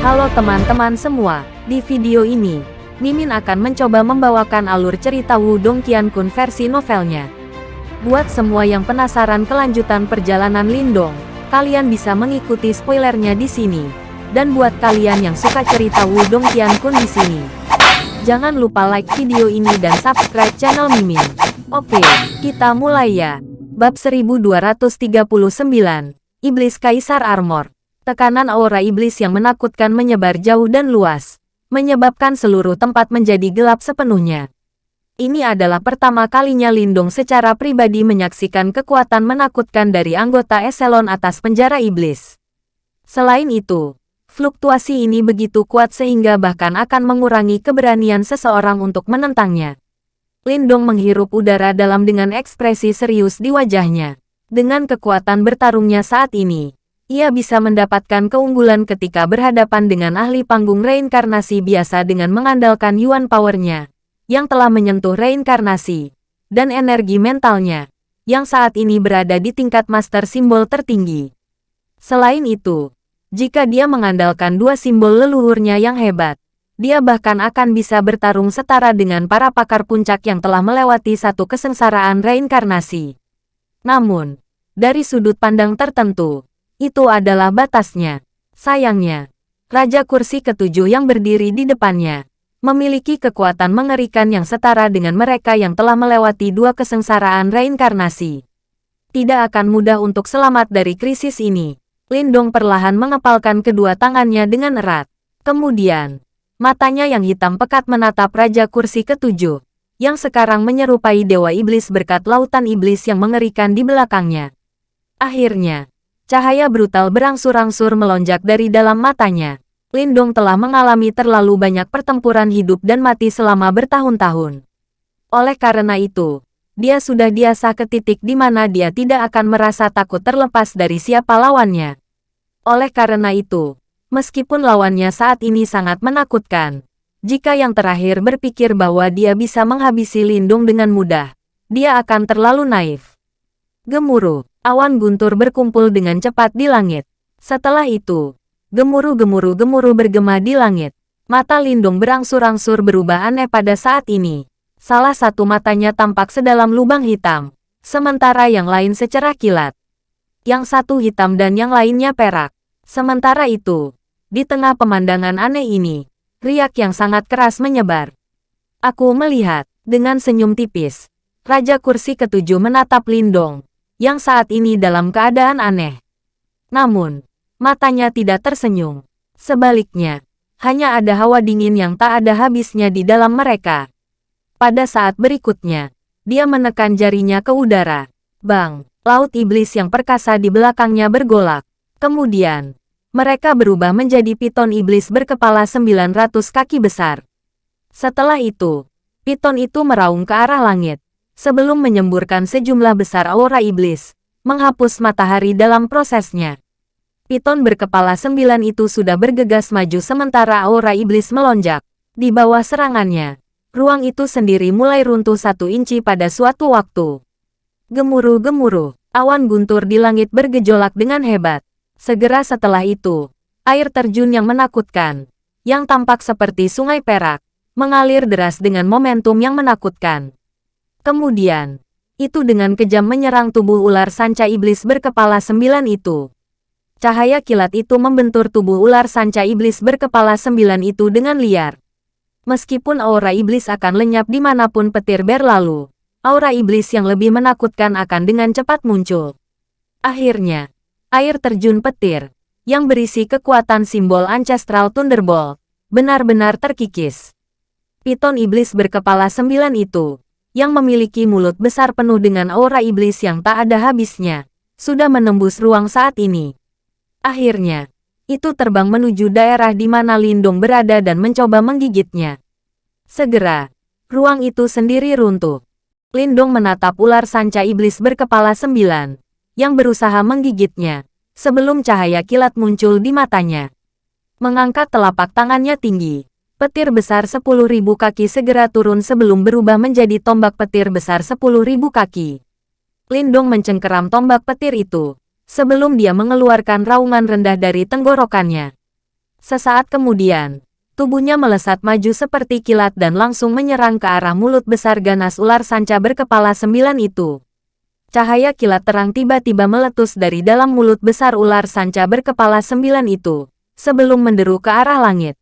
Halo teman-teman semua, di video ini, Mimin akan mencoba membawakan alur cerita Wudong Qiankun versi novelnya. Buat semua yang penasaran kelanjutan perjalanan Lindong, kalian bisa mengikuti spoilernya di sini. Dan buat kalian yang suka cerita Wudong Qiankun di sini, jangan lupa like video ini dan subscribe channel Mimin. Oke, kita mulai ya. Bab 1239, Iblis Kaisar Armor. Tekanan aura iblis yang menakutkan menyebar jauh dan luas, menyebabkan seluruh tempat menjadi gelap sepenuhnya. Ini adalah pertama kalinya Lindung secara pribadi menyaksikan kekuatan menakutkan dari anggota eselon atas penjara iblis. Selain itu, fluktuasi ini begitu kuat sehingga bahkan akan mengurangi keberanian seseorang untuk menentangnya. Lindong menghirup udara dalam dengan ekspresi serius di wajahnya. Dengan kekuatan bertarungnya saat ini, ia bisa mendapatkan keunggulan ketika berhadapan dengan ahli panggung reinkarnasi biasa dengan mengandalkan Yuan Power-nya, yang telah menyentuh reinkarnasi, dan energi mentalnya, yang saat ini berada di tingkat master simbol tertinggi. Selain itu, jika dia mengandalkan dua simbol leluhurnya yang hebat, dia bahkan akan bisa bertarung setara dengan para pakar puncak yang telah melewati satu kesengsaraan reinkarnasi. Namun, dari sudut pandang tertentu, itu adalah batasnya. Sayangnya, Raja Kursi Ketujuh yang berdiri di depannya, memiliki kekuatan mengerikan yang setara dengan mereka yang telah melewati dua kesengsaraan reinkarnasi. Tidak akan mudah untuk selamat dari krisis ini. Lindong perlahan mengepalkan kedua tangannya dengan erat. Kemudian, Matanya yang hitam pekat menatap Raja Kursi Ketujuh, yang sekarang menyerupai Dewa Iblis berkat lautan iblis yang mengerikan di belakangnya. Akhirnya, cahaya brutal berangsur-angsur melonjak dari dalam matanya. Lindong telah mengalami terlalu banyak pertempuran hidup dan mati selama bertahun-tahun. Oleh karena itu, dia sudah biasa ke titik di mana dia tidak akan merasa takut terlepas dari siapa lawannya. Oleh karena itu, Meskipun lawannya saat ini sangat menakutkan, jika yang terakhir berpikir bahwa dia bisa menghabisi Lindung dengan mudah, dia akan terlalu naif. Gemuruh, awan guntur berkumpul dengan cepat di langit. Setelah itu, gemuruh-gemuruh-gemuruh bergema di langit. Mata Lindung berangsur-angsur berubah aneh pada saat ini. Salah satu matanya tampak sedalam lubang hitam, sementara yang lain secerah kilat. Yang satu hitam dan yang lainnya perak. Sementara itu, di tengah pemandangan aneh ini, riak yang sangat keras menyebar. Aku melihat, dengan senyum tipis, Raja Kursi Ketujuh menatap Lindong, yang saat ini dalam keadaan aneh. Namun, matanya tidak tersenyum. Sebaliknya, hanya ada hawa dingin yang tak ada habisnya di dalam mereka. Pada saat berikutnya, dia menekan jarinya ke udara. Bang, laut iblis yang perkasa di belakangnya bergolak. Kemudian, mereka berubah menjadi piton iblis berkepala 900 kaki besar. Setelah itu, piton itu meraung ke arah langit, sebelum menyemburkan sejumlah besar aura iblis, menghapus matahari dalam prosesnya. Piton berkepala sembilan itu sudah bergegas maju sementara aura iblis melonjak. Di bawah serangannya, ruang itu sendiri mulai runtuh satu inci pada suatu waktu. Gemuruh-gemuruh, awan guntur di langit bergejolak dengan hebat. Segera setelah itu, air terjun yang menakutkan, yang tampak seperti sungai perak, mengalir deras dengan momentum yang menakutkan. Kemudian, itu dengan kejam menyerang tubuh ular sanca iblis berkepala sembilan itu. Cahaya kilat itu membentur tubuh ular sanca iblis berkepala sembilan itu dengan liar. Meskipun aura iblis akan lenyap di mana pun petir berlalu, aura iblis yang lebih menakutkan akan dengan cepat muncul. Akhirnya, air terjun petir, yang berisi kekuatan simbol Ancestral Thunderbolt, benar-benar terkikis. Piton iblis berkepala sembilan itu, yang memiliki mulut besar penuh dengan aura iblis yang tak ada habisnya, sudah menembus ruang saat ini. Akhirnya, itu terbang menuju daerah di mana Lindung berada dan mencoba menggigitnya. Segera, ruang itu sendiri runtuh. Lindung menatap ular sanca iblis berkepala sembilan, yang berusaha menggigitnya, sebelum cahaya kilat muncul di matanya. Mengangkat telapak tangannya tinggi, petir besar 10.000 kaki segera turun sebelum berubah menjadi tombak petir besar 10.000 kaki. Lindong mencengkeram tombak petir itu, sebelum dia mengeluarkan raungan rendah dari tenggorokannya. Sesaat kemudian, tubuhnya melesat maju seperti kilat dan langsung menyerang ke arah mulut besar ganas ular sanca berkepala sembilan itu. Cahaya kilat terang tiba-tiba meletus dari dalam mulut besar ular sanca berkepala sembilan itu, sebelum menderu ke arah langit.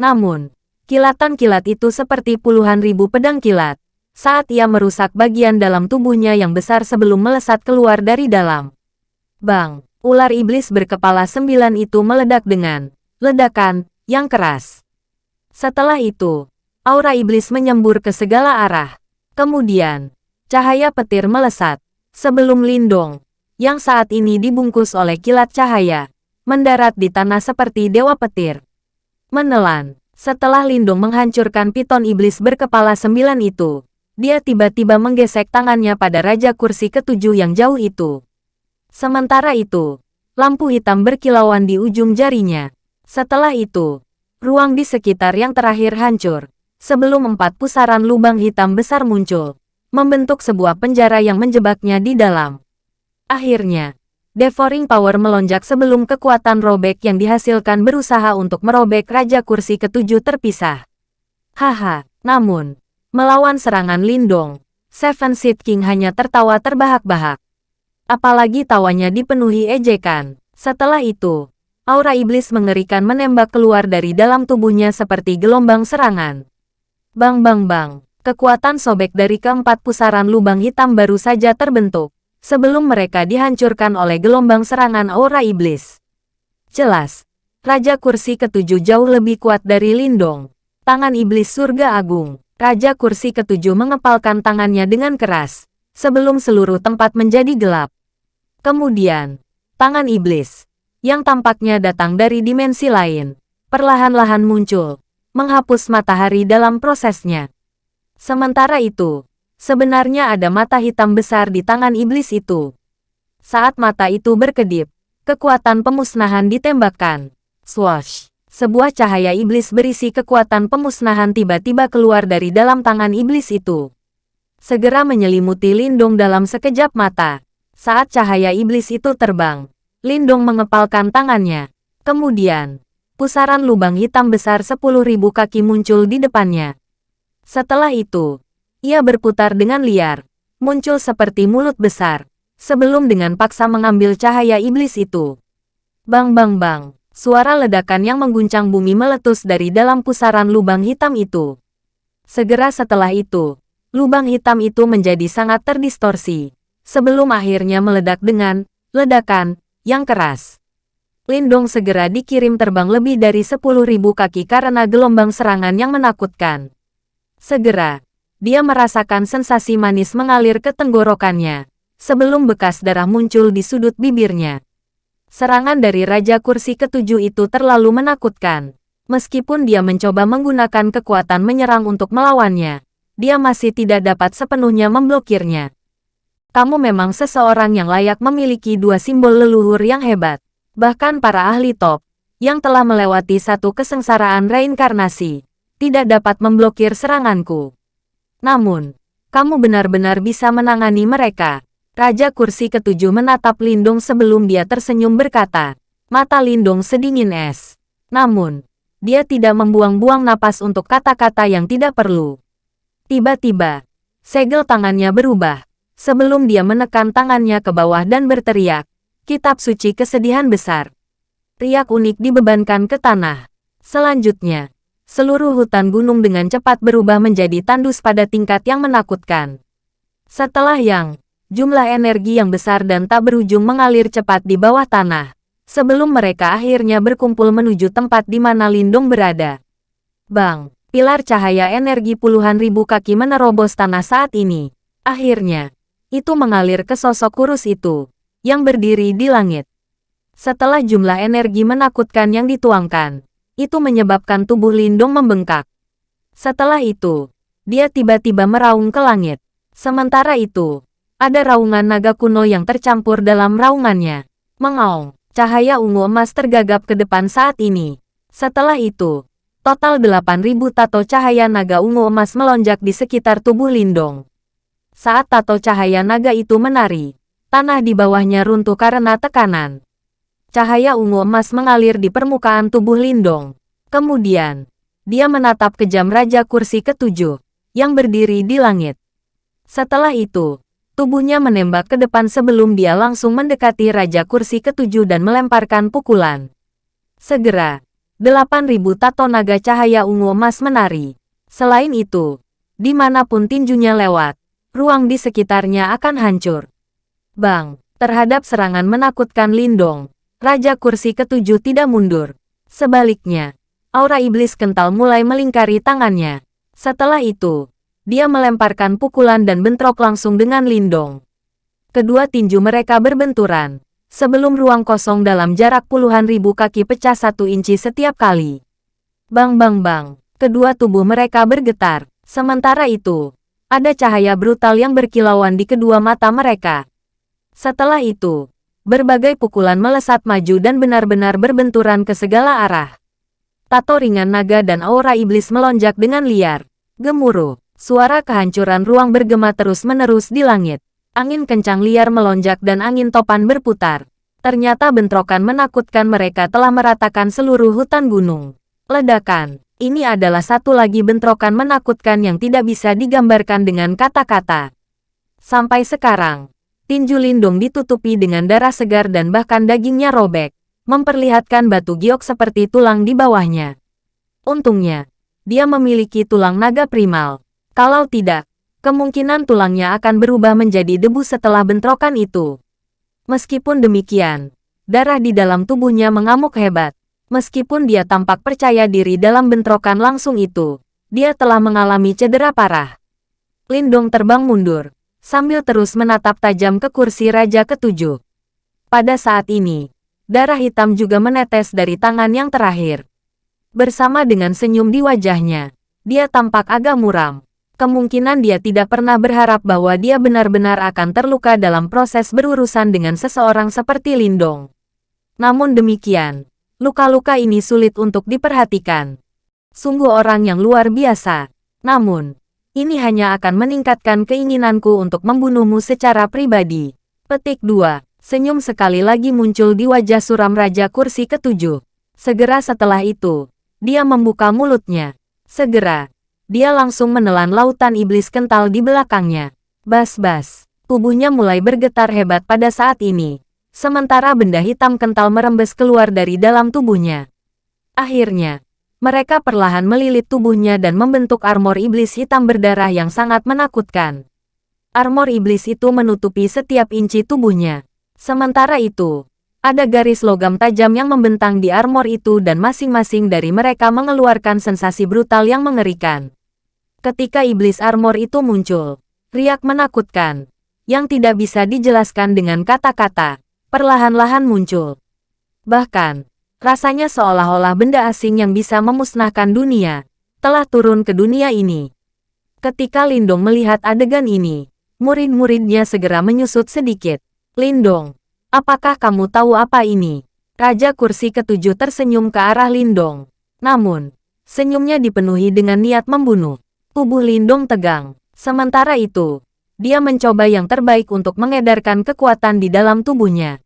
Namun, kilatan kilat itu seperti puluhan ribu pedang kilat, saat ia merusak bagian dalam tubuhnya yang besar sebelum melesat keluar dari dalam. Bang, ular iblis berkepala sembilan itu meledak dengan ledakan yang keras. Setelah itu, aura iblis menyembur ke segala arah. Kemudian, cahaya petir melesat, sebelum Lindong, yang saat ini dibungkus oleh kilat cahaya, mendarat di tanah seperti dewa petir. Menelan, setelah Lindong menghancurkan piton iblis berkepala sembilan itu, dia tiba-tiba menggesek tangannya pada Raja Kursi ketujuh yang jauh itu. Sementara itu, lampu hitam berkilauan di ujung jarinya. Setelah itu, ruang di sekitar yang terakhir hancur, sebelum empat pusaran lubang hitam besar muncul, membentuk sebuah penjara yang menjebaknya di dalam. Akhirnya, Devouring Power melonjak sebelum kekuatan robek yang dihasilkan berusaha untuk merobek Raja Kursi ketujuh terpisah. Haha, namun, Melawan serangan Lindong, Seven Seed King hanya tertawa terbahak-bahak. Apalagi tawanya dipenuhi ejekan. Setelah itu, aura iblis mengerikan menembak keluar dari dalam tubuhnya seperti gelombang serangan. Bang bang bang, kekuatan sobek dari keempat pusaran lubang hitam baru saja terbentuk, sebelum mereka dihancurkan oleh gelombang serangan aura iblis. Jelas, Raja Kursi ketujuh jauh lebih kuat dari Lindong, tangan iblis surga agung. Raja kursi ketujuh mengepalkan tangannya dengan keras, sebelum seluruh tempat menjadi gelap. Kemudian, tangan iblis, yang tampaknya datang dari dimensi lain, perlahan-lahan muncul, menghapus matahari dalam prosesnya. Sementara itu, sebenarnya ada mata hitam besar di tangan iblis itu. Saat mata itu berkedip, kekuatan pemusnahan ditembakkan. Swash! sebuah cahaya iblis berisi kekuatan pemusnahan tiba-tiba keluar dari dalam tangan iblis itu. Segera menyelimuti Lindung dalam sekejap mata. Saat cahaya iblis itu terbang, Lindung mengepalkan tangannya. Kemudian, pusaran lubang hitam besar sepuluh ribu kaki muncul di depannya. Setelah itu, ia berputar dengan liar, muncul seperti mulut besar, sebelum dengan paksa mengambil cahaya iblis itu. Bang bang bang. Suara ledakan yang mengguncang bumi meletus dari dalam pusaran lubang hitam itu. Segera setelah itu, lubang hitam itu menjadi sangat terdistorsi, sebelum akhirnya meledak dengan ledakan yang keras. Lindong segera dikirim terbang lebih dari 10.000 kaki karena gelombang serangan yang menakutkan. Segera, dia merasakan sensasi manis mengalir ke tenggorokannya, sebelum bekas darah muncul di sudut bibirnya. Serangan dari Raja Kursi ketujuh itu terlalu menakutkan. Meskipun dia mencoba menggunakan kekuatan menyerang untuk melawannya, dia masih tidak dapat sepenuhnya memblokirnya. Kamu memang seseorang yang layak memiliki dua simbol leluhur yang hebat. Bahkan para ahli top, yang telah melewati satu kesengsaraan reinkarnasi, tidak dapat memblokir seranganku. Namun, kamu benar-benar bisa menangani mereka. Raja kursi ketujuh menatap Lindung sebelum dia tersenyum berkata, mata Lindung sedingin es. Namun, dia tidak membuang-buang napas untuk kata-kata yang tidak perlu. Tiba-tiba, segel tangannya berubah, sebelum dia menekan tangannya ke bawah dan berteriak, kitab suci kesedihan besar. Riak unik dibebankan ke tanah. Selanjutnya, seluruh hutan gunung dengan cepat berubah menjadi tandus pada tingkat yang menakutkan. Setelah yang jumlah energi yang besar dan tak berujung mengalir cepat di bawah tanah, sebelum mereka akhirnya berkumpul menuju tempat di mana Lindung berada. Bang, pilar cahaya energi puluhan ribu kaki menerobos tanah saat ini. Akhirnya, itu mengalir ke sosok kurus itu, yang berdiri di langit. Setelah jumlah energi menakutkan yang dituangkan, itu menyebabkan tubuh Lindung membengkak. Setelah itu, dia tiba-tiba meraung ke langit. Sementara itu, ada raungan naga kuno yang tercampur dalam raungannya. Mengaung, cahaya ungu emas tergagap ke depan saat ini. Setelah itu, total 8000 tato cahaya naga ungu emas melonjak di sekitar tubuh Lindong. Saat tato cahaya naga itu menari, tanah di bawahnya runtuh karena tekanan. Cahaya ungu emas mengalir di permukaan tubuh Lindong. Kemudian, dia menatap kejam Raja Kursi ketujuh, yang berdiri di langit. Setelah itu, tubuhnya menembak ke depan sebelum dia langsung mendekati Raja Kursi ketujuh dan melemparkan pukulan. Segera, 8.000 tato naga cahaya ungu emas menari. Selain itu, di mana pun tinjunya lewat, ruang di sekitarnya akan hancur. Bang, terhadap serangan menakutkan Lindong, Raja Kursi ketujuh tidak mundur. Sebaliknya, aura iblis kental mulai melingkari tangannya. Setelah itu, dia melemparkan pukulan dan bentrok langsung dengan Lindong. Kedua tinju mereka berbenturan, sebelum ruang kosong dalam jarak puluhan ribu kaki pecah satu inci setiap kali. Bang bang bang, kedua tubuh mereka bergetar. Sementara itu, ada cahaya brutal yang berkilauan di kedua mata mereka. Setelah itu, berbagai pukulan melesat maju dan benar-benar berbenturan ke segala arah. Tato ringan naga dan aura iblis melonjak dengan liar. Gemuruh. Suara kehancuran ruang bergema terus-menerus di langit. Angin kencang liar melonjak dan angin topan berputar. Ternyata bentrokan menakutkan mereka telah meratakan seluruh hutan gunung. Ledakan. Ini adalah satu lagi bentrokan menakutkan yang tidak bisa digambarkan dengan kata-kata. Sampai sekarang, tinju lindung ditutupi dengan darah segar dan bahkan dagingnya robek, memperlihatkan batu giok seperti tulang di bawahnya. Untungnya, dia memiliki tulang naga primal, kalau tidak, kemungkinan tulangnya akan berubah menjadi debu setelah bentrokan itu. Meskipun demikian, darah di dalam tubuhnya mengamuk hebat. Meskipun dia tampak percaya diri dalam bentrokan langsung itu, dia telah mengalami cedera parah. Lindong terbang mundur, sambil terus menatap tajam ke kursi Raja Ketujuh. Pada saat ini, darah hitam juga menetes dari tangan yang terakhir. Bersama dengan senyum di wajahnya, dia tampak agak muram kemungkinan dia tidak pernah berharap bahwa dia benar-benar akan terluka dalam proses berurusan dengan seseorang seperti Lindong. Namun demikian, luka-luka ini sulit untuk diperhatikan. Sungguh orang yang luar biasa. Namun, ini hanya akan meningkatkan keinginanku untuk membunuhmu secara pribadi. Petik 2. Senyum sekali lagi muncul di wajah suram Raja Kursi ketujuh. Segera setelah itu, dia membuka mulutnya. Segera, dia langsung menelan lautan iblis kental di belakangnya. Bas-bas, tubuhnya mulai bergetar hebat pada saat ini. Sementara benda hitam kental merembes keluar dari dalam tubuhnya. Akhirnya, mereka perlahan melilit tubuhnya dan membentuk armor iblis hitam berdarah yang sangat menakutkan. Armor iblis itu menutupi setiap inci tubuhnya. Sementara itu, ada garis logam tajam yang membentang di armor itu dan masing-masing dari mereka mengeluarkan sensasi brutal yang mengerikan. Ketika iblis armor itu muncul, riak menakutkan, yang tidak bisa dijelaskan dengan kata-kata, perlahan-lahan muncul. Bahkan, rasanya seolah-olah benda asing yang bisa memusnahkan dunia, telah turun ke dunia ini. Ketika Lindong melihat adegan ini, murid-muridnya segera menyusut sedikit. Lindong, apakah kamu tahu apa ini? Raja kursi ketujuh tersenyum ke arah Lindong. Namun, senyumnya dipenuhi dengan niat membunuh. Tubuh Lindong tegang. Sementara itu, dia mencoba yang terbaik untuk mengedarkan kekuatan di dalam tubuhnya.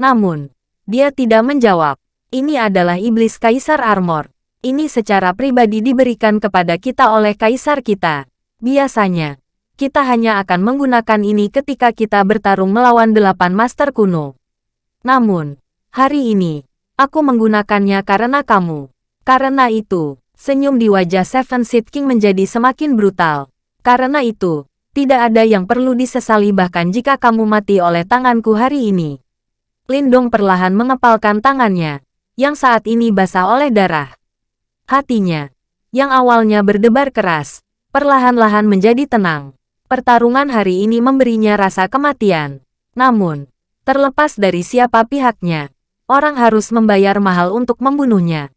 Namun, dia tidak menjawab. Ini adalah iblis Kaisar Armor. Ini secara pribadi diberikan kepada kita oleh Kaisar kita. Biasanya, kita hanya akan menggunakan ini ketika kita bertarung melawan delapan master kuno. Namun, hari ini, aku menggunakannya karena kamu. Karena itu, Senyum di wajah Seven Seed King menjadi semakin brutal. Karena itu, tidak ada yang perlu disesali bahkan jika kamu mati oleh tanganku hari ini. Lindong perlahan mengepalkan tangannya, yang saat ini basah oleh darah. Hatinya, yang awalnya berdebar keras, perlahan-lahan menjadi tenang. Pertarungan hari ini memberinya rasa kematian. Namun, terlepas dari siapa pihaknya, orang harus membayar mahal untuk membunuhnya.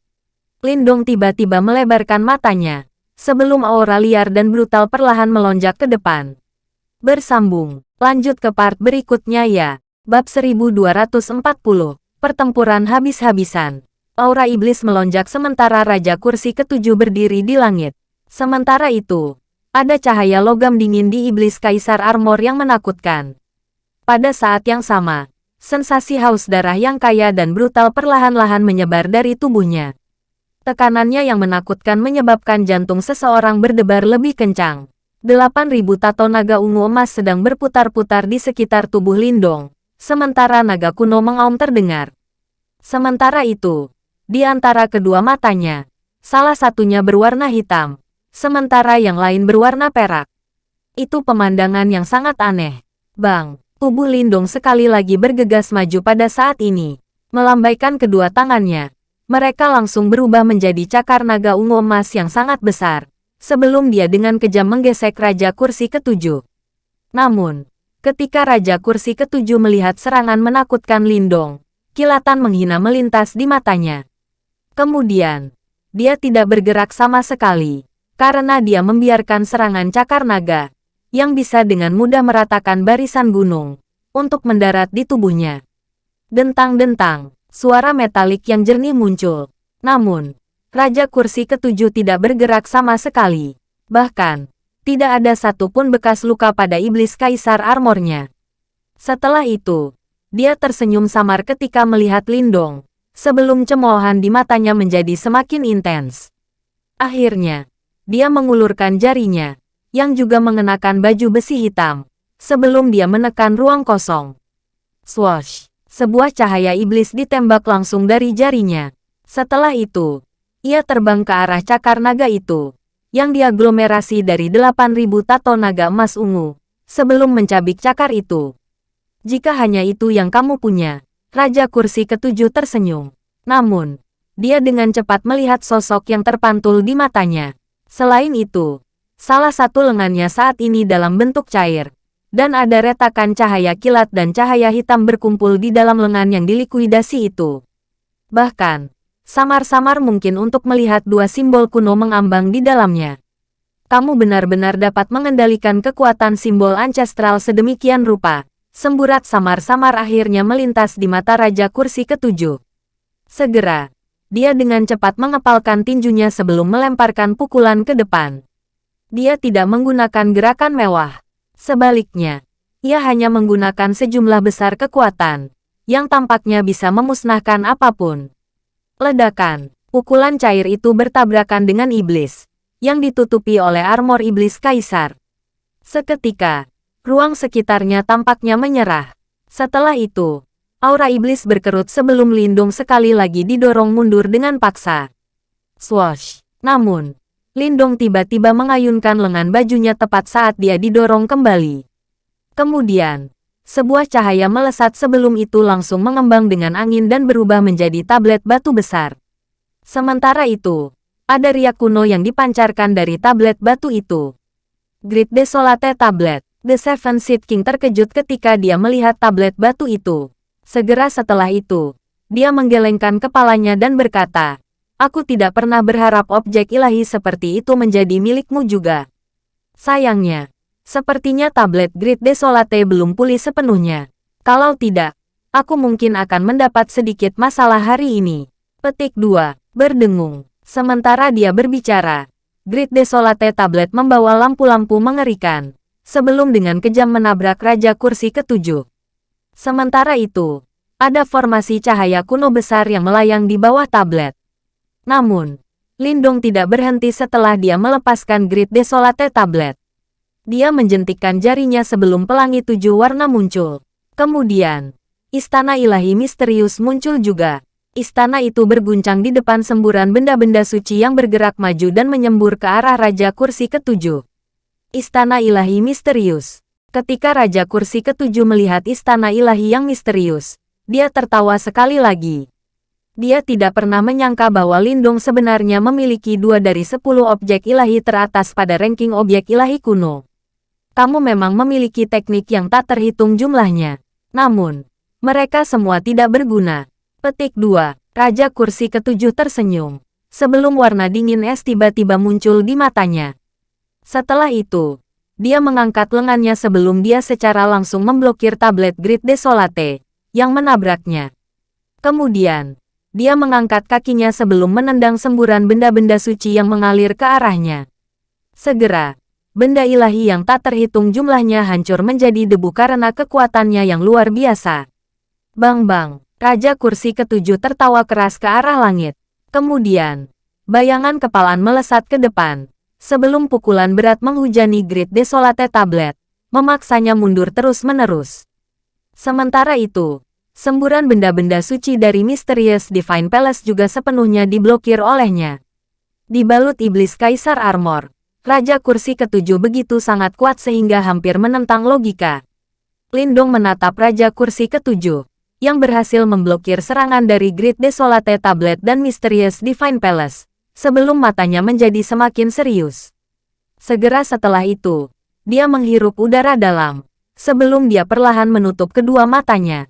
Lindong tiba-tiba melebarkan matanya, sebelum aura liar dan brutal perlahan melonjak ke depan. Bersambung, lanjut ke part berikutnya ya. Bab 1240, Pertempuran Habis-Habisan. Aura iblis melonjak sementara Raja Kursi ketujuh berdiri di langit. Sementara itu, ada cahaya logam dingin di iblis Kaisar Armor yang menakutkan. Pada saat yang sama, Sensasi haus darah yang kaya dan brutal perlahan-lahan menyebar dari tubuhnya. Tekanannya yang menakutkan menyebabkan jantung seseorang berdebar lebih kencang. 8.000 tato naga ungu emas sedang berputar-putar di sekitar tubuh Lindong, sementara naga kuno mengaum terdengar. Sementara itu, di antara kedua matanya, salah satunya berwarna hitam, sementara yang lain berwarna perak. Itu pemandangan yang sangat aneh. Bang, tubuh Lindong sekali lagi bergegas maju pada saat ini. Melambaikan kedua tangannya, mereka langsung berubah menjadi cakar naga ungu emas yang sangat besar sebelum dia dengan kejam menggesek Raja Kursi Ketujuh. Namun, ketika Raja Kursi Ketujuh melihat serangan menakutkan Lindong, kilatan menghina melintas di matanya. Kemudian, dia tidak bergerak sama sekali, karena dia membiarkan serangan cakar naga, yang bisa dengan mudah meratakan barisan gunung, untuk mendarat di tubuhnya. Dentang-dentang, suara metalik yang jernih muncul. Namun, Raja Kursi Ketujuh tidak bergerak sama sekali. Bahkan, tidak ada satupun bekas luka pada iblis kaisar armornya. Setelah itu, dia tersenyum samar ketika melihat Lindong, sebelum cemoohan di matanya menjadi semakin intens. Akhirnya, dia mengulurkan jarinya, yang juga mengenakan baju besi hitam, sebelum dia menekan ruang kosong. Swash! Sebuah cahaya iblis ditembak langsung dari jarinya. Setelah itu, ia terbang ke arah cakar naga itu, yang diaglomerasi dari 8.000 tato naga emas ungu, sebelum mencabik cakar itu. Jika hanya itu yang kamu punya, Raja Kursi Ketujuh tersenyum. Namun, dia dengan cepat melihat sosok yang terpantul di matanya. Selain itu, salah satu lengannya saat ini dalam bentuk cair, dan ada retakan cahaya kilat dan cahaya hitam berkumpul di dalam lengan yang dilikuidasi itu. Bahkan, Samar-samar mungkin untuk melihat dua simbol kuno mengambang di dalamnya. Kamu benar-benar dapat mengendalikan kekuatan simbol ancestral sedemikian rupa. Semburat samar-samar akhirnya melintas di mata Raja Kursi Ketujuh. Segera, dia dengan cepat mengepalkan tinjunya sebelum melemparkan pukulan ke depan. Dia tidak menggunakan gerakan mewah. Sebaliknya, ia hanya menggunakan sejumlah besar kekuatan, yang tampaknya bisa memusnahkan apa pun. Ledakan. Pukulan cair itu bertabrakan dengan iblis, yang ditutupi oleh armor iblis kaisar. Seketika, ruang sekitarnya tampaknya menyerah. Setelah itu, aura iblis berkerut sebelum Lindung sekali lagi didorong mundur dengan paksa. Swash! Namun, Lindung tiba-tiba mengayunkan lengan bajunya tepat saat dia didorong kembali. Kemudian, sebuah cahaya melesat sebelum itu langsung mengembang dengan angin dan berubah menjadi tablet batu besar. Sementara itu, ada riak kuno yang dipancarkan dari tablet batu itu. Grid Desolate Tablet. The Seven Seed King terkejut ketika dia melihat tablet batu itu. Segera setelah itu, dia menggelengkan kepalanya dan berkata, Aku tidak pernah berharap objek ilahi seperti itu menjadi milikmu juga. Sayangnya, Sepertinya tablet Grid Desolate belum pulih sepenuhnya. Kalau tidak, aku mungkin akan mendapat sedikit masalah hari ini. Petik 2. Berdengung. Sementara dia berbicara, Grid Desolate tablet membawa lampu-lampu mengerikan, sebelum dengan kejam menabrak Raja Kursi ketujuh. Sementara itu, ada formasi cahaya kuno besar yang melayang di bawah tablet. Namun, Lindong tidak berhenti setelah dia melepaskan Grid Desolate tablet. Dia menjentikkan jarinya sebelum pelangi tujuh warna muncul. Kemudian, istana ilahi misterius muncul juga. Istana itu berguncang di depan semburan benda-benda suci yang bergerak maju dan menyembur ke arah Raja Kursi Ketujuh. Istana ilahi misterius. Ketika Raja Kursi Ketujuh melihat istana ilahi yang misterius, dia tertawa sekali lagi. Dia tidak pernah menyangka bahwa Lindung sebenarnya memiliki dua dari sepuluh objek ilahi teratas pada ranking objek ilahi kuno kamu memang memiliki teknik yang tak terhitung jumlahnya. Namun, mereka semua tidak berguna. Petik 2. Raja kursi ketujuh tersenyum. Sebelum warna dingin es tiba-tiba muncul di matanya. Setelah itu, dia mengangkat lengannya sebelum dia secara langsung memblokir tablet Grid Desolate, yang menabraknya. Kemudian, dia mengangkat kakinya sebelum menendang semburan benda-benda suci yang mengalir ke arahnya. Segera, benda ilahi yang tak terhitung jumlahnya hancur menjadi debu karena kekuatannya yang luar biasa. Bang-bang, Raja Kursi Ketujuh tertawa keras ke arah langit. Kemudian, bayangan kepalaan melesat ke depan. Sebelum pukulan berat menghujani Grid Desolate Tablet, memaksanya mundur terus-menerus. Sementara itu, semburan benda-benda suci dari Mysterious Divine Palace juga sepenuhnya diblokir olehnya. Dibalut iblis Kaisar Armor, Raja Kursi Ketujuh begitu sangat kuat sehingga hampir menentang logika. Lindong menatap Raja Kursi Ketujuh, yang berhasil memblokir serangan dari Great Desolate Tablet dan Mysterious Divine Palace, sebelum matanya menjadi semakin serius. Segera setelah itu, dia menghirup udara dalam, sebelum dia perlahan menutup kedua matanya.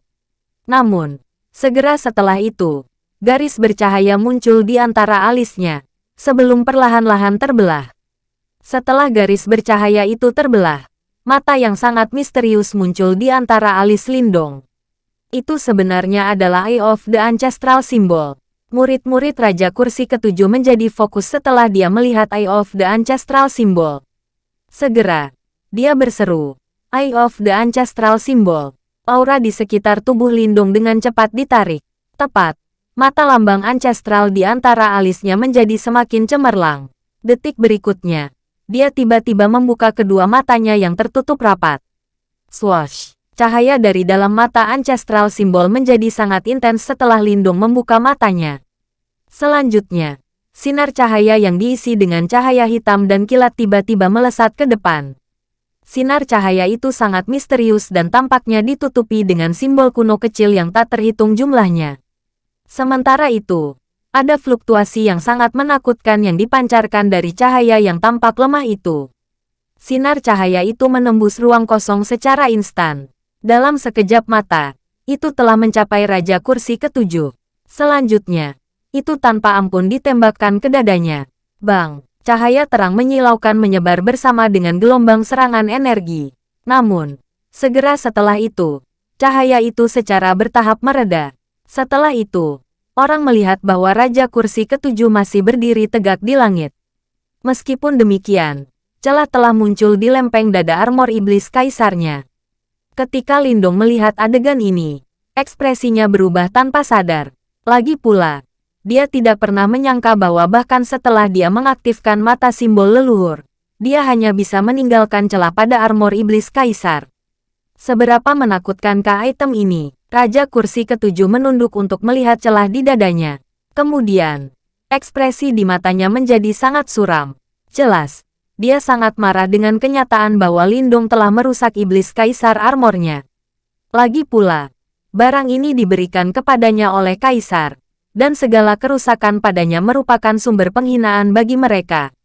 Namun, segera setelah itu, garis bercahaya muncul di antara alisnya, sebelum perlahan-lahan terbelah. Setelah garis bercahaya itu terbelah, mata yang sangat misterius muncul di antara alis Lindong. Itu sebenarnya adalah Eye of the Ancestral Symbol. Murid-murid Raja Kursi Ketujuh menjadi fokus setelah dia melihat Eye of the Ancestral Symbol. Segera, dia berseru, Eye of the Ancestral Symbol. Aura di sekitar tubuh Lindung dengan cepat ditarik. Tepat, mata lambang ancestral di antara alisnya menjadi semakin cemerlang. Detik berikutnya, dia tiba-tiba membuka kedua matanya yang tertutup rapat. Swash! Cahaya dari dalam mata ancestral simbol menjadi sangat intens setelah Lindung membuka matanya. Selanjutnya, sinar cahaya yang diisi dengan cahaya hitam dan kilat tiba-tiba melesat ke depan. Sinar cahaya itu sangat misterius dan tampaknya ditutupi dengan simbol kuno kecil yang tak terhitung jumlahnya. Sementara itu, ada fluktuasi yang sangat menakutkan yang dipancarkan dari cahaya yang tampak lemah itu. Sinar cahaya itu menembus ruang kosong secara instan. Dalam sekejap mata, itu telah mencapai Raja Kursi ketujuh. Selanjutnya, itu tanpa ampun ditembakkan ke dadanya. Bang, cahaya terang menyilaukan menyebar bersama dengan gelombang serangan energi. Namun, segera setelah itu, cahaya itu secara bertahap mereda. Setelah itu, orang melihat bahwa Raja Kursi ketujuh masih berdiri tegak di langit. Meskipun demikian, celah telah muncul di lempeng dada armor iblis kaisarnya. Ketika Lindong melihat adegan ini, ekspresinya berubah tanpa sadar. Lagi pula, dia tidak pernah menyangka bahwa bahkan setelah dia mengaktifkan mata simbol leluhur, dia hanya bisa meninggalkan celah pada armor iblis kaisar. Seberapa menakutkankah item ini? Raja kursi ketujuh menunduk untuk melihat celah di dadanya. Kemudian, ekspresi di matanya menjadi sangat suram. Jelas, dia sangat marah dengan kenyataan bahwa Lindung telah merusak iblis kaisar armornya. Lagi pula, barang ini diberikan kepadanya oleh kaisar, dan segala kerusakan padanya merupakan sumber penghinaan bagi mereka.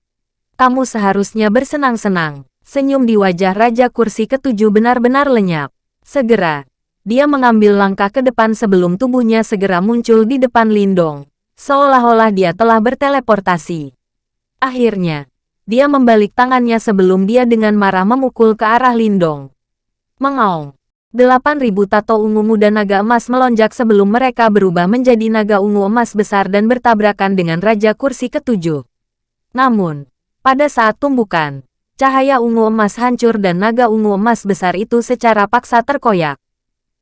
Kamu seharusnya bersenang-senang. Senyum di wajah Raja Kursi ketujuh benar-benar lenyap. Segera, dia mengambil langkah ke depan sebelum tubuhnya segera muncul di depan Lindong, seolah-olah dia telah berteleportasi. Akhirnya, dia membalik tangannya sebelum dia dengan marah memukul ke arah Lindong. Mengaung. Delapan ribu tato ungu muda naga emas melonjak sebelum mereka berubah menjadi naga ungu emas besar dan bertabrakan dengan Raja Kursi ketujuh. Namun, pada saat tumbukan, cahaya ungu emas hancur dan naga ungu emas besar itu secara paksa terkoyak.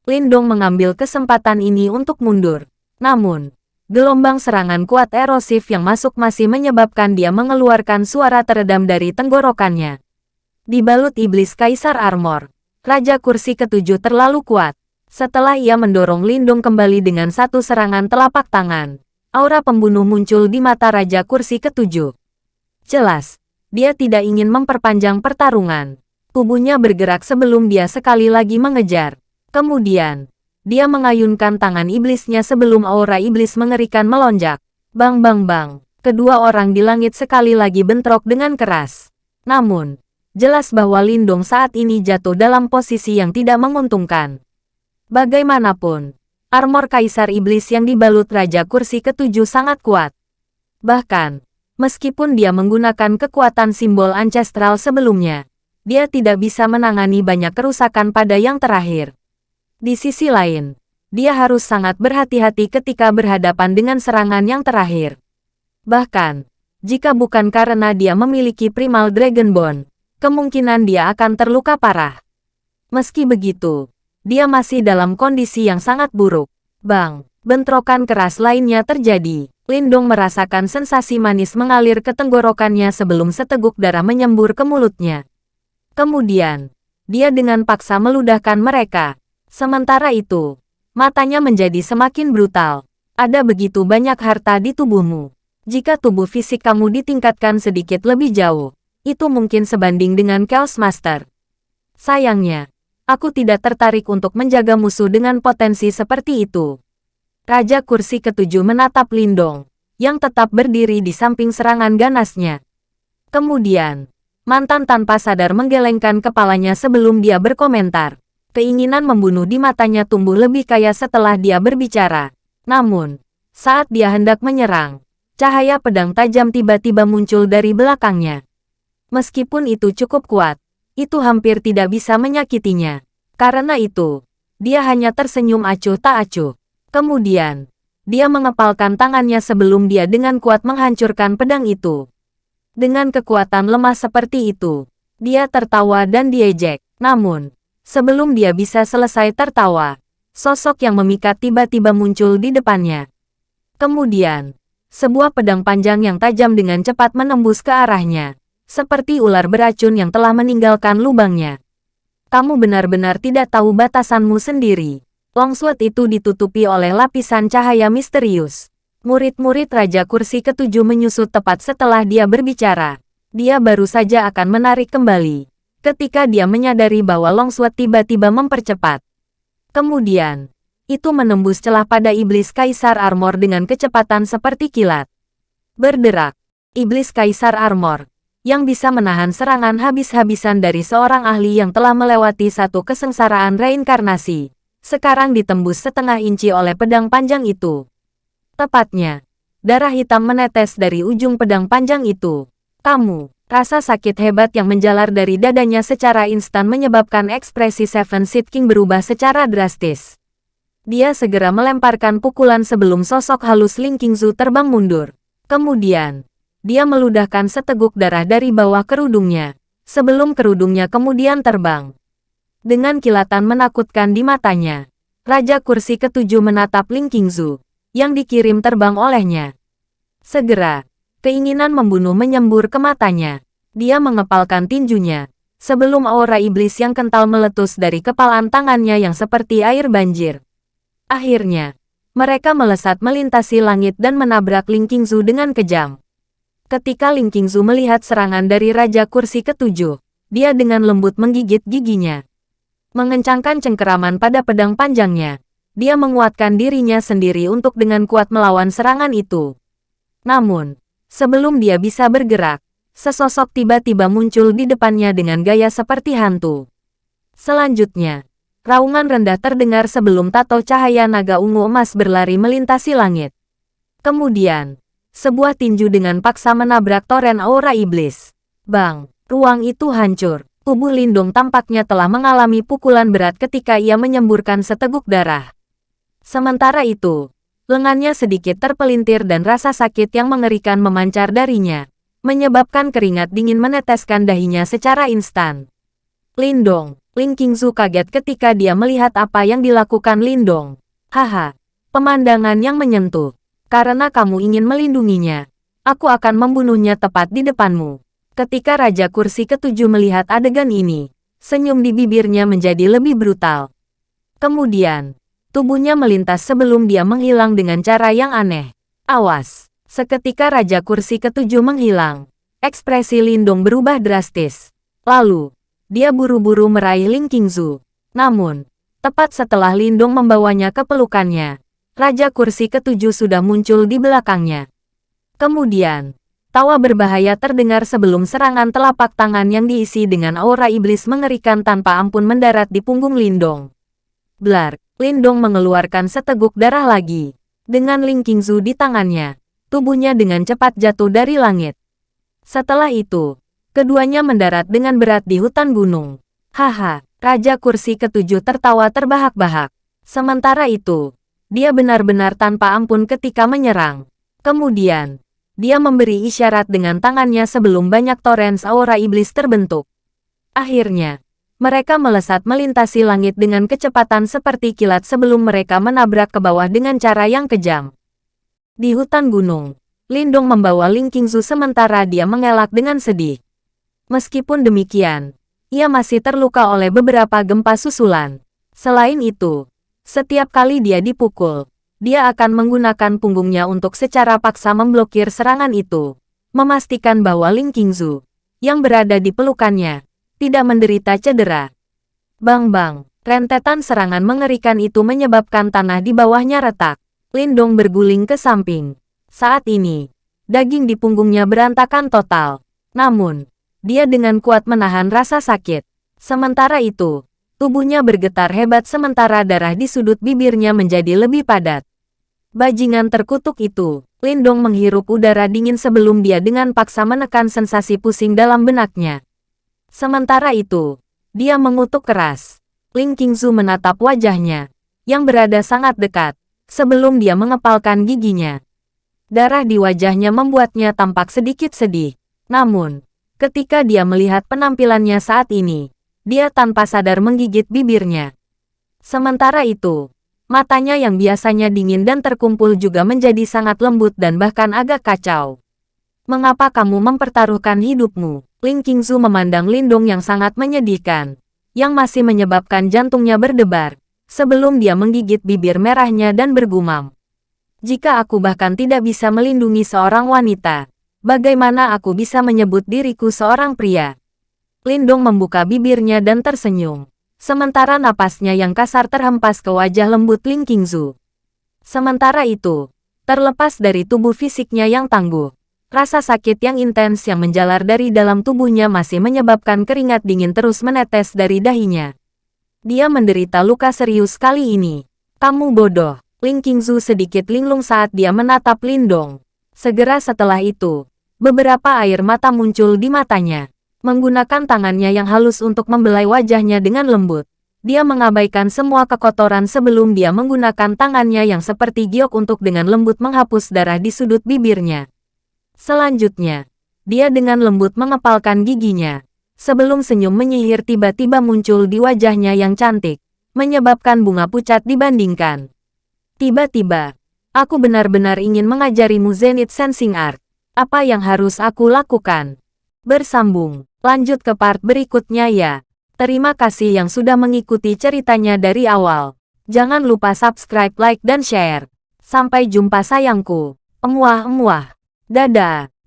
Lindong mengambil kesempatan ini untuk mundur. Namun, Gelombang serangan kuat erosif yang masuk masih menyebabkan dia mengeluarkan suara teredam dari tenggorokannya. Dibalut iblis Kaisar Armor, Raja Kursi ketujuh terlalu kuat. Setelah ia mendorong Lindung kembali dengan satu serangan telapak tangan, aura pembunuh muncul di mata Raja Kursi ketujuh. Jelas, dia tidak ingin memperpanjang pertarungan. Tubuhnya bergerak sebelum dia sekali lagi mengejar. Kemudian, dia mengayunkan tangan iblisnya sebelum aura iblis mengerikan melonjak. Bang bang bang. Kedua orang di langit sekali lagi bentrok dengan keras. Namun, jelas bahwa Lindong saat ini jatuh dalam posisi yang tidak menguntungkan. Bagaimanapun, armor kaisar iblis yang dibalut Raja Kursi ketujuh sangat kuat. Bahkan, meskipun dia menggunakan kekuatan simbol ancestral sebelumnya, dia tidak bisa menangani banyak kerusakan pada yang terakhir. Di sisi lain, dia harus sangat berhati-hati ketika berhadapan dengan serangan yang terakhir. Bahkan, jika bukan karena dia memiliki Primal Dragon Bone, kemungkinan dia akan terluka parah. Meski begitu, dia masih dalam kondisi yang sangat buruk. Bang, bentrokan keras lainnya terjadi. Lindong merasakan sensasi manis mengalir ke tenggorokannya sebelum seteguk darah menyembur ke mulutnya. Kemudian, dia dengan paksa meludahkan mereka. Sementara itu, matanya menjadi semakin brutal. Ada begitu banyak harta di tubuhmu. Jika tubuh fisik kamu ditingkatkan sedikit lebih jauh, itu mungkin sebanding dengan Chaos Master. Sayangnya, aku tidak tertarik untuk menjaga musuh dengan potensi seperti itu. Raja kursi ketujuh menatap Lindong, yang tetap berdiri di samping serangan ganasnya. Kemudian, mantan tanpa sadar menggelengkan kepalanya sebelum dia berkomentar. Keinginan membunuh di matanya tumbuh lebih kaya setelah dia berbicara. Namun, saat dia hendak menyerang, cahaya pedang tajam tiba-tiba muncul dari belakangnya. Meskipun itu cukup kuat, itu hampir tidak bisa menyakitinya. Karena itu, dia hanya tersenyum acuh tak acuh. Kemudian, dia mengepalkan tangannya sebelum dia dengan kuat menghancurkan pedang itu. Dengan kekuatan lemah seperti itu, dia tertawa dan diejek. Namun, sebelum dia bisa selesai tertawa, sosok yang memikat tiba-tiba muncul di depannya. Kemudian, sebuah pedang panjang yang tajam dengan cepat menembus ke arahnya seperti ular beracun yang telah meninggalkan lubangnya. Kamu benar-benar tidak tahu batasanmu sendiri. Longsword itu ditutupi oleh lapisan cahaya misterius. Murid-murid Raja Kursi ketujuh menyusut tepat setelah dia berbicara. Dia baru saja akan menarik kembali. Ketika dia menyadari bahwa Longsword tiba-tiba mempercepat. Kemudian, itu menembus celah pada iblis Kaisar Armor dengan kecepatan seperti kilat. Berderak, iblis Kaisar Armor, yang bisa menahan serangan habis-habisan dari seorang ahli yang telah melewati satu kesengsaraan reinkarnasi, sekarang ditembus setengah inci oleh pedang panjang itu. Tepatnya, darah hitam menetes dari ujung pedang panjang itu. Kamu, rasa sakit hebat yang menjalar dari dadanya secara instan menyebabkan ekspresi Seven Seed King berubah secara drastis. Dia segera melemparkan pukulan sebelum sosok halus Ling Qingzu terbang mundur. Kemudian, dia meludahkan seteguk darah dari bawah kerudungnya, sebelum kerudungnya kemudian terbang. Dengan kilatan menakutkan di matanya, Raja Kursi Ketujuh menatap Ling Qingzu, yang dikirim terbang olehnya. Segera, keinginan membunuh menyembur ke matanya. Dia mengepalkan tinjunya, sebelum aura iblis yang kental meletus dari kepalan tangannya yang seperti air banjir. Akhirnya, mereka melesat melintasi langit dan menabrak Ling Qingzu dengan kejam. Ketika Ling Qingzu melihat serangan dari Raja Kursi Ketujuh, dia dengan lembut menggigit giginya. Mengencangkan cengkeraman pada pedang panjangnya, dia menguatkan dirinya sendiri untuk dengan kuat melawan serangan itu. Namun, sebelum dia bisa bergerak, sesosok tiba-tiba muncul di depannya dengan gaya seperti hantu. Selanjutnya, raungan rendah terdengar sebelum tato cahaya naga ungu emas berlari melintasi langit. Kemudian, sebuah tinju dengan paksa menabrak toren aura iblis. Bang, ruang itu hancur. Tubuh Lindung tampaknya telah mengalami pukulan berat ketika ia menyemburkan seteguk darah. Sementara itu, lengannya sedikit terpelintir dan rasa sakit yang mengerikan memancar darinya, menyebabkan keringat dingin meneteskan dahinya secara instan. Lindong, Ling Qingzu kaget ketika dia melihat apa yang dilakukan Lindong. Haha, pemandangan yang menyentuh. Karena kamu ingin melindunginya, aku akan membunuhnya tepat di depanmu. Ketika Raja Kursi Ketujuh melihat adegan ini, senyum di bibirnya menjadi lebih brutal. Kemudian, tubuhnya melintas sebelum dia menghilang dengan cara yang aneh. Awas! Seketika Raja Kursi Ketujuh menghilang, ekspresi Lindong berubah drastis. Lalu, dia buru-buru meraih Ling Qingzu. Namun, tepat setelah Lindong membawanya ke pelukannya, Raja Kursi Ketujuh sudah muncul di belakangnya. Kemudian, tawa berbahaya terdengar sebelum serangan telapak tangan yang diisi dengan aura iblis mengerikan tanpa ampun mendarat di punggung Lindong. Blar, Lindong mengeluarkan seteguk darah lagi. Dengan Ling Qingzu di tangannya, tubuhnya dengan cepat jatuh dari langit. Setelah itu, keduanya mendarat dengan berat di hutan gunung. Haha, Raja Kursi Ketujuh tertawa terbahak-bahak. Sementara itu, dia benar-benar tanpa ampun ketika menyerang. Kemudian, dia memberi isyarat dengan tangannya sebelum banyak torrents aura iblis terbentuk. Akhirnya, Mereka melesat melintasi langit dengan kecepatan seperti kilat sebelum mereka menabrak ke bawah dengan cara yang kejam. Di hutan gunung, Lindong membawa Ling Qingzu sementara dia mengelak dengan sedih. Meskipun demikian, ia masih terluka oleh beberapa gempa susulan. Selain itu, setiap kali dia dipukul, dia akan menggunakan punggungnya untuk secara paksa memblokir serangan itu, memastikan bahwa Ling Qingzu, yang berada di pelukannya, tidak menderita cedera. Bang-bang, rentetan serangan mengerikan itu menyebabkan tanah di bawahnya retak. Lindong berguling ke samping. Saat ini, daging di punggungnya berantakan total. Namun, dia dengan kuat menahan rasa sakit. Sementara itu, tubuhnya bergetar hebat sementara darah di sudut bibirnya menjadi lebih padat. Bajingan terkutuk itu, Lindong menghirup udara dingin sebelum dia dengan paksa menekan sensasi pusing dalam benaknya. Sementara itu, dia mengutuk keras. Ling Qingzu menatap wajahnya, yang berada sangat dekat, sebelum dia mengepalkan giginya. Darah di wajahnya membuatnya tampak sedikit sedih. Namun, ketika dia melihat penampilannya saat ini, dia tanpa sadar menggigit bibirnya. Sementara itu, matanya yang biasanya dingin dan terkumpul juga menjadi sangat lembut dan bahkan agak kacau. Mengapa kamu mempertaruhkan hidupmu? Ling Qingzu memandang Lindong yang sangat menyedihkan, yang masih menyebabkan jantungnya berdebar, sebelum dia menggigit bibir merahnya dan bergumam. Jika aku bahkan tidak bisa melindungi seorang wanita, bagaimana aku bisa menyebut diriku seorang pria? Lindong membuka bibirnya dan tersenyum, sementara napasnya yang kasar terhempas ke wajah lembut Ling Qingzu. Sementara itu, terlepas dari tubuh fisiknya yang tangguh, Rasa sakit yang intens yang menjalar dari dalam tubuhnya masih menyebabkan keringat dingin terus menetes dari dahinya. Dia menderita luka serius kali ini. Kamu bodoh. Ling Qingzu sedikit linglung saat dia menatap Lindong. Segera setelah itu, beberapa air mata muncul di matanya. Menggunakan tangannya yang halus untuk membelai wajahnya dengan lembut. Dia mengabaikan semua kekotoran sebelum dia menggunakan tangannya yang seperti giok untuk dengan lembut menghapus darah di sudut bibirnya. Selanjutnya, dia dengan lembut mengepalkan giginya. Sebelum senyum menyihir tiba-tiba muncul di wajahnya yang cantik, menyebabkan bunga pucat dibandingkan. Tiba-tiba, aku benar-benar ingin mengajarimu Zenith Sensing Art. Apa yang harus aku lakukan? Bersambung, lanjut ke part berikutnya ya. Terima kasih yang sudah mengikuti ceritanya dari awal. Jangan lupa subscribe, like, dan share. Sampai jumpa sayangku. Emuah-emuah. Dadah.